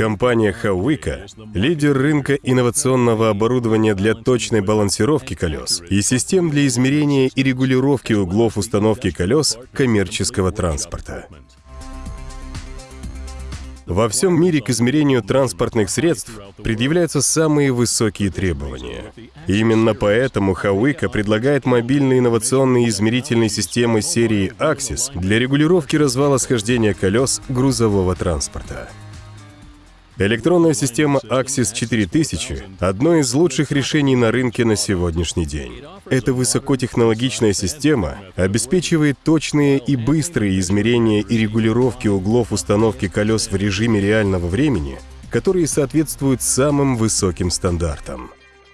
Компания Hauika — лидер рынка инновационного оборудования для точной балансировки колес и систем для измерения и регулировки углов установки колес коммерческого транспорта. Во всем мире к измерению транспортных средств предъявляются самые высокие требования. Именно поэтому Hauika предлагает мобильные инновационные измерительные системы серии Axis для регулировки развала схождения колес грузового транспорта. Электронная система Axis 4000 — одно из лучших решений на рынке на сегодняшний день. Эта высокотехнологичная система обеспечивает точные и быстрые измерения и регулировки углов установки колес в режиме реального времени, которые соответствуют самым высоким стандартам.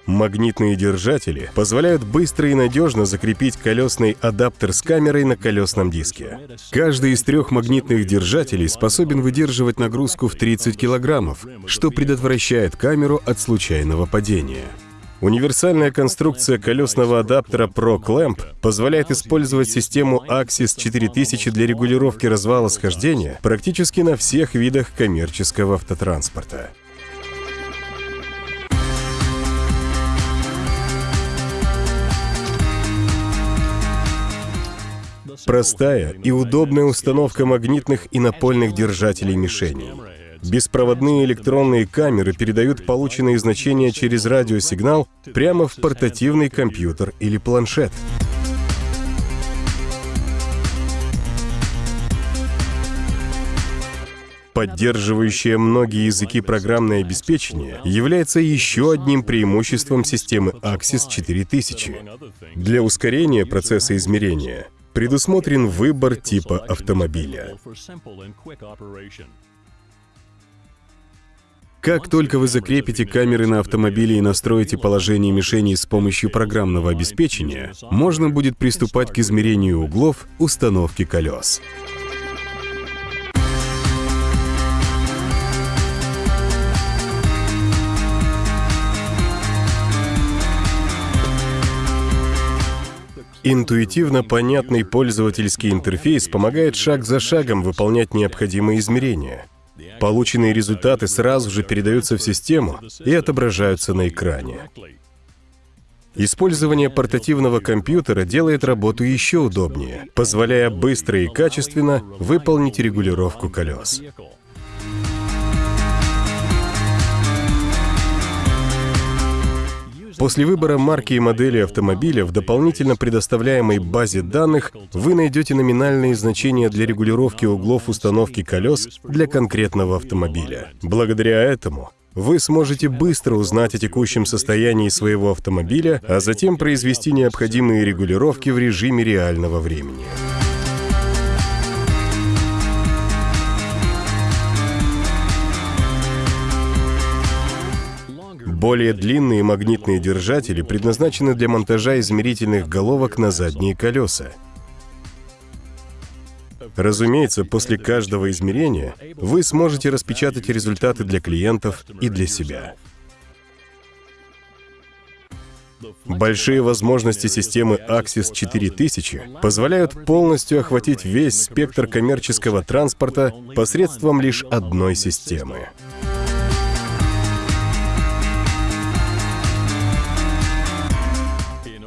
Магнитные держатели позволяют быстро и надежно закрепить колесный адаптер с камерой на колесном диске. Каждый из трех магнитных держателей способен выдерживать нагрузку в 30 килограммов, что предотвращает камеру от случайного падения. Универсальная конструкция колесного адаптера Pro Clamp позволяет использовать систему Axis 4000 для регулировки развала схождения практически на всех видах коммерческого автотранспорта. Простая и удобная установка магнитных и напольных держателей мишеней. Беспроводные электронные камеры передают полученные значения через радиосигнал прямо в портативный компьютер или планшет. Поддерживающее многие языки программное обеспечение является еще одним преимуществом системы Axis 4000. Для ускорения процесса измерения предусмотрен выбор типа автомобиля. Как только вы закрепите камеры на автомобиле и настроите положение мишеней с помощью программного обеспечения, можно будет приступать к измерению углов установки колес. Интуитивно понятный пользовательский интерфейс помогает шаг за шагом выполнять необходимые измерения. Полученные результаты сразу же передаются в систему и отображаются на экране. Использование портативного компьютера делает работу еще удобнее, позволяя быстро и качественно выполнить регулировку колес. После выбора марки и модели автомобиля в дополнительно предоставляемой базе данных вы найдете номинальные значения для регулировки углов установки колес для конкретного автомобиля. Благодаря этому вы сможете быстро узнать о текущем состоянии своего автомобиля, а затем произвести необходимые регулировки в режиме реального времени. Более длинные магнитные держатели предназначены для монтажа измерительных головок на задние колеса. Разумеется, после каждого измерения вы сможете распечатать результаты для клиентов и для себя. Большие возможности системы Axis 4000 позволяют полностью охватить весь спектр коммерческого транспорта посредством лишь одной системы.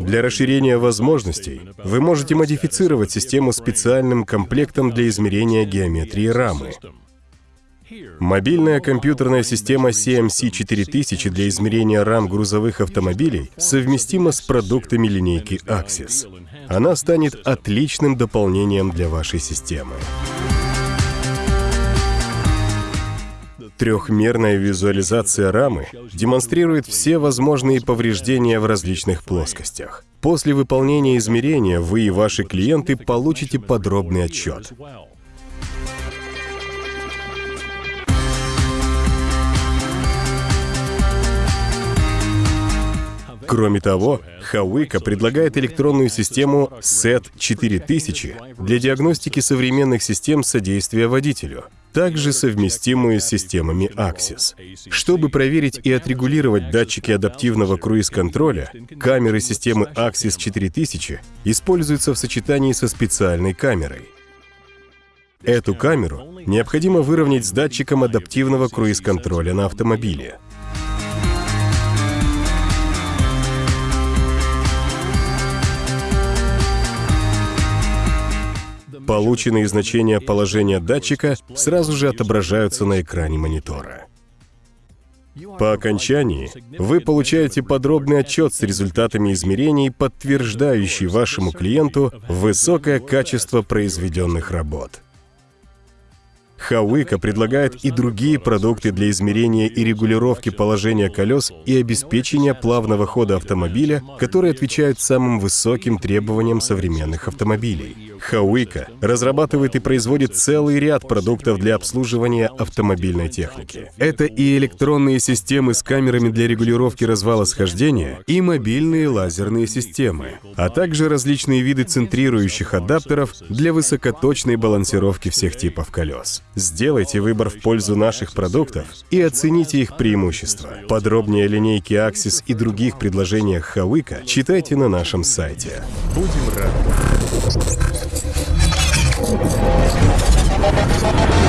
Для расширения возможностей вы можете модифицировать систему специальным комплектом для измерения геометрии рамы. Мобильная компьютерная система CMC 4000 для измерения рам грузовых автомобилей совместима с продуктами линейки Axis. Она станет отличным дополнением для вашей системы. Трехмерная визуализация рамы демонстрирует все возможные повреждения в различных плоскостях. После выполнения измерения вы и ваши клиенты получите подробный отчет. Кроме того, Hawika предлагает электронную систему SET 4000 для диагностики современных систем содействия водителю — также совместимую с системами Axis. Чтобы проверить и отрегулировать датчики адаптивного круиз-контроля, камеры системы Axis 4000 используются в сочетании со специальной камерой. Эту камеру необходимо выровнять с датчиком адаптивного круиз-контроля на автомобиле. Полученные значения положения датчика сразу же отображаются на экране монитора. По окончании вы получаете подробный отчет с результатами измерений, подтверждающий вашему клиенту высокое качество произведенных работ. Хауика предлагает и другие продукты для измерения и регулировки положения колес и обеспечения плавного хода автомобиля, которые отвечают самым высоким требованиям современных автомобилей. Хауика разрабатывает и производит целый ряд продуктов для обслуживания автомобильной техники. Это и электронные системы с камерами для регулировки развала схождения, и мобильные лазерные системы, а также различные виды центрирующих адаптеров для высокоточной балансировки всех типов колес. Сделайте выбор в пользу наших продуктов и оцените их преимущества. Подробнее о линейке Axis и других предложениях Хауика читайте на нашем сайте. Будем рады. Let's go.